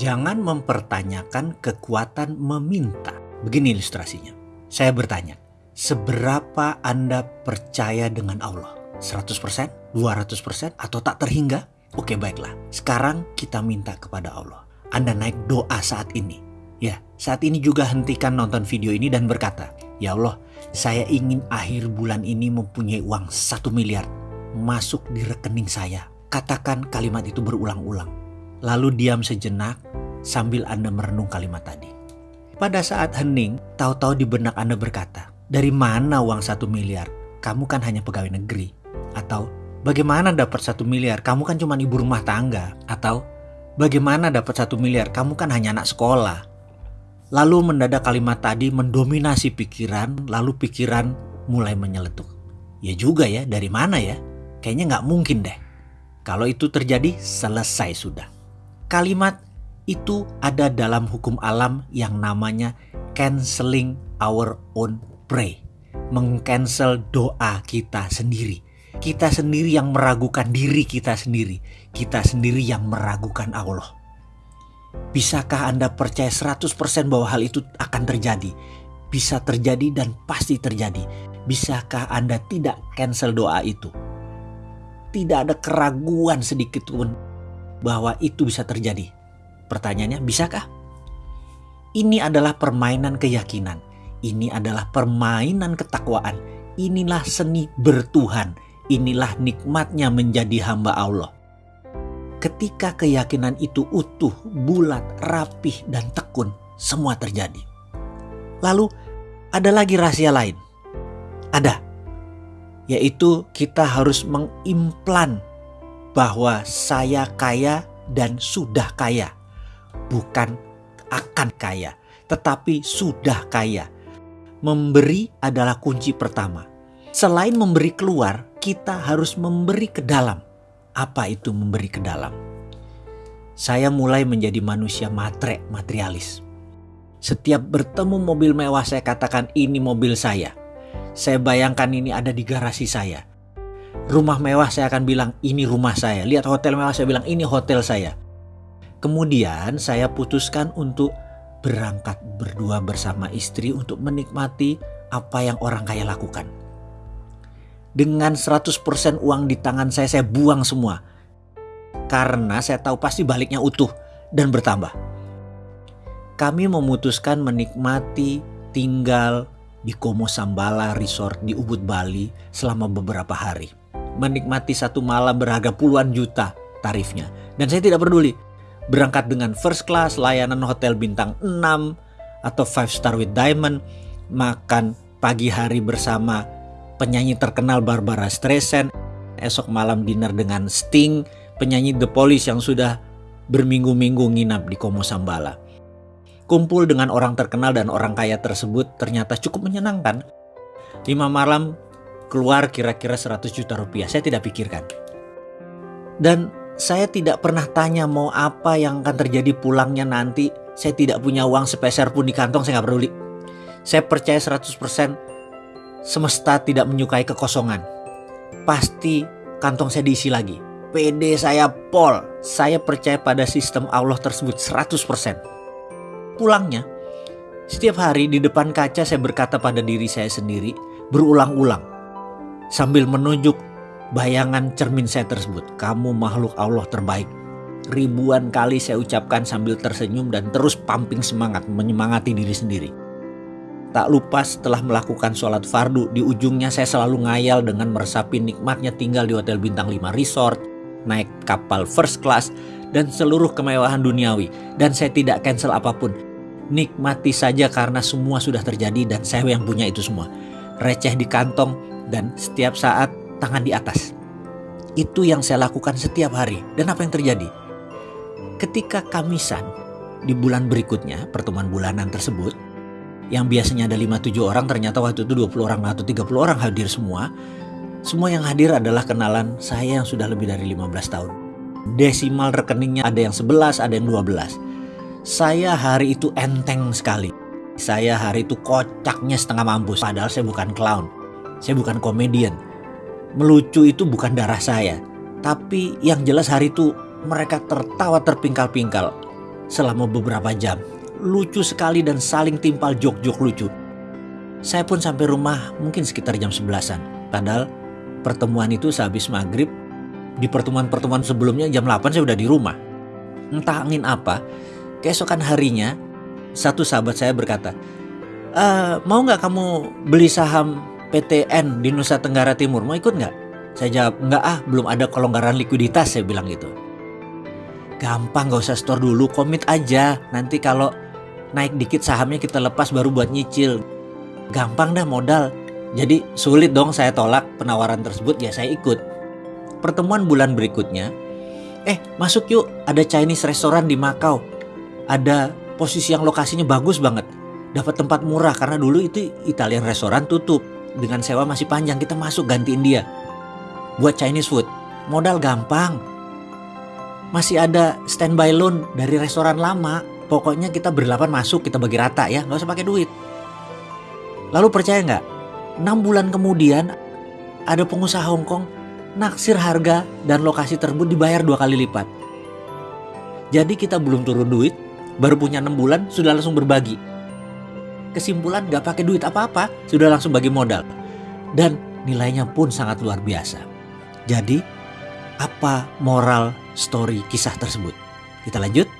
Jangan mempertanyakan kekuatan meminta. Begini ilustrasinya. Saya bertanya, seberapa Anda percaya dengan Allah? 100%? 200%? Atau tak terhingga? Oke baiklah, sekarang kita minta kepada Allah. Anda naik doa saat ini. Ya, saat ini juga hentikan nonton video ini dan berkata, Ya Allah, saya ingin akhir bulan ini mempunyai uang satu miliar masuk di rekening saya. Katakan kalimat itu berulang-ulang. Lalu diam sejenak sambil Anda merenung kalimat tadi. Pada saat hening, tahu-tahu di benak Anda berkata, dari mana uang satu miliar? Kamu kan hanya pegawai negeri. Atau bagaimana dapat satu miliar? Kamu kan cuma ibu rumah tangga. Atau bagaimana dapat satu miliar? Kamu kan hanya anak sekolah. Lalu mendadak kalimat tadi mendominasi pikiran, lalu pikiran mulai menyeletuk. Ya juga ya, dari mana ya? Kayaknya nggak mungkin deh. Kalau itu terjadi, selesai sudah. Kalimat itu ada dalam hukum alam yang namanya canceling our own pray. Mengcancel doa kita sendiri. Kita sendiri yang meragukan diri kita sendiri. Kita sendiri yang meragukan Allah. Bisakah Anda percaya 100% bahwa hal itu akan terjadi? Bisa terjadi dan pasti terjadi. Bisakah Anda tidak cancel doa itu? Tidak ada keraguan sedikit pun bahwa itu bisa terjadi. Pertanyaannya, bisakah? Ini adalah permainan keyakinan. Ini adalah permainan ketakwaan. Inilah seni bertuhan. Inilah nikmatnya menjadi hamba Allah. Ketika keyakinan itu utuh, bulat, rapih, dan tekun, semua terjadi. Lalu ada lagi rahasia lain. Ada. Yaitu kita harus mengimplan bahwa saya kaya dan sudah kaya. Bukan akan kaya, tetapi sudah kaya. Memberi adalah kunci pertama. Selain memberi keluar, kita harus memberi ke dalam apa itu memberi ke dalam? Saya mulai menjadi manusia matre, materialis. Setiap bertemu mobil mewah saya katakan ini mobil saya. Saya bayangkan ini ada di garasi saya. Rumah mewah saya akan bilang ini rumah saya. Lihat hotel mewah saya bilang ini hotel saya. Kemudian saya putuskan untuk berangkat berdua bersama istri untuk menikmati apa yang orang kaya lakukan dengan 100% uang di tangan saya saya buang semua. Karena saya tahu pasti baliknya utuh dan bertambah. Kami memutuskan menikmati tinggal di Komo Sambala Resort di Ubud Bali selama beberapa hari. Menikmati satu malam berharga puluhan juta tarifnya. Dan saya tidak peduli berangkat dengan first class, layanan hotel bintang 6 atau 5 star with diamond, makan pagi hari bersama penyanyi terkenal Barbara Streisand, esok malam dinner dengan Sting, penyanyi The Police yang sudah berminggu-minggu nginap di Komo Sambala. Kumpul dengan orang terkenal dan orang kaya tersebut ternyata cukup menyenangkan. Lima malam keluar kira-kira 100 juta rupiah, saya tidak pikirkan. Dan saya tidak pernah tanya mau apa yang akan terjadi pulangnya nanti. Saya tidak punya uang sepeser pun di kantong, saya nggak peduli. Saya percaya 100% Semesta tidak menyukai kekosongan. Pasti kantong saya diisi lagi. PD saya pol. Saya percaya pada sistem Allah tersebut 100%. Pulangnya, setiap hari di depan kaca saya berkata pada diri saya sendiri berulang-ulang. Sambil menunjuk bayangan cermin saya tersebut. Kamu makhluk Allah terbaik. Ribuan kali saya ucapkan sambil tersenyum dan terus pumping semangat menyemangati diri sendiri. Tak lupa setelah melakukan sholat fardu, di ujungnya saya selalu ngayal dengan meresapi nikmatnya tinggal di hotel bintang 5 resort, naik kapal first class, dan seluruh kemewahan duniawi. Dan saya tidak cancel apa pun. Nikmati saja karena semua sudah terjadi dan saya yang punya itu semua. Receh di kantong dan setiap saat tangan di atas. Itu yang saya lakukan setiap hari. Dan apa yang terjadi? Ketika Kamisan di bulan berikutnya, pertemuan bulanan tersebut, yang biasanya ada 5-7 orang ternyata waktu itu 20 orang atau 30 orang hadir semua. Semua yang hadir adalah kenalan saya yang sudah lebih dari 15 tahun. Desimal rekeningnya ada yang 11, ada yang 12. Saya hari itu enteng sekali. Saya hari itu kocaknya setengah mampus. Padahal saya bukan clown. Saya bukan komedian. Melucu itu bukan darah saya. Tapi yang jelas hari itu mereka tertawa terpingkal-pingkal. selama beberapa jam. Lucu sekali dan saling timpal jok-jok lucu. Saya pun sampai rumah mungkin sekitar jam 11-an. Padahal pertemuan itu sehabis maghrib. Di pertemuan-pertemuan sebelumnya jam 8 saya udah di rumah. Entah angin apa, keesokan harinya satu sahabat saya berkata, e, mau nggak kamu beli saham PTN di Nusa Tenggara Timur? Mau ikut nggak? Saya jawab, nggak ah, belum ada kelonggaran likuiditas, saya bilang gitu. Gampang gak usah store dulu, komit aja. Nanti kalau naik dikit sahamnya kita lepas baru buat nyicil. Gampang dah modal. Jadi sulit dong saya tolak penawaran tersebut, ya saya ikut. Pertemuan bulan berikutnya, eh masuk yuk, ada Chinese restoran di Makau. Ada posisi yang lokasinya bagus banget. Dapat tempat murah karena dulu itu Italian restoran tutup. Dengan sewa masih panjang, kita masuk gantiin dia. Buat Chinese food, modal gampang, masih ada standby loan dari restoran lama. Pokoknya kita berlapan masuk, kita bagi rata ya, nggak usah pakai duit. Lalu percaya nggak? 6 bulan kemudian ada pengusaha Hong Kong naksir harga dan lokasi tersebut dibayar dua kali lipat. Jadi kita belum turun duit, baru punya 6 bulan sudah langsung berbagi. Kesimpulan nggak pakai duit apa-apa, sudah langsung bagi modal. Dan nilainya pun sangat luar biasa. Jadi apa moral story kisah tersebut. Kita lanjut.